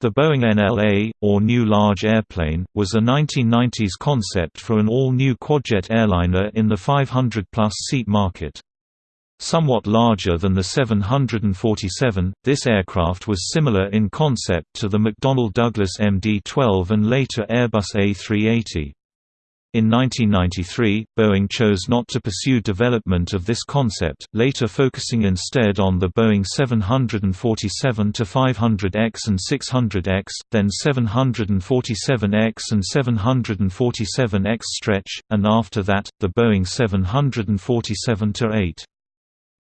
The Boeing NLA, or New Large Airplane, was a 1990s concept for an all-new quadjet airliner in the 500-plus seat market. Somewhat larger than the 747, this aircraft was similar in concept to the McDonnell Douglas MD-12 and later Airbus A380. In 1993, Boeing chose not to pursue development of this concept, later focusing instead on the Boeing 747-500X and 600X, then 747X and 747X stretch, and after that, the Boeing 747-8.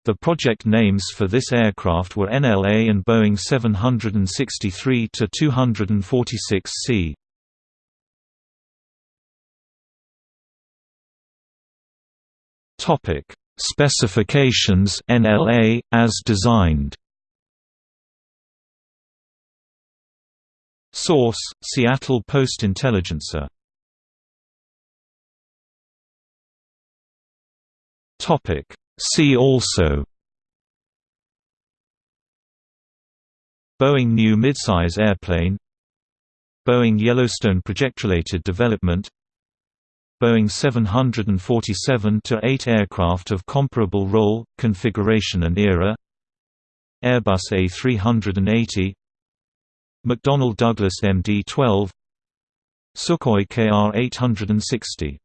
The project names for this aircraft were NLA and Boeing 763-246C. Topic: Specifications NLA as designed. Source: Seattle Post-Intelligencer. Topic: See also. Boeing new midsize airplane Boeing Yellowstone project-related development Boeing 747-8 aircraft of comparable role, configuration and era. Airbus A380 McDonnell Douglas MD-12 Sukhoi KR-860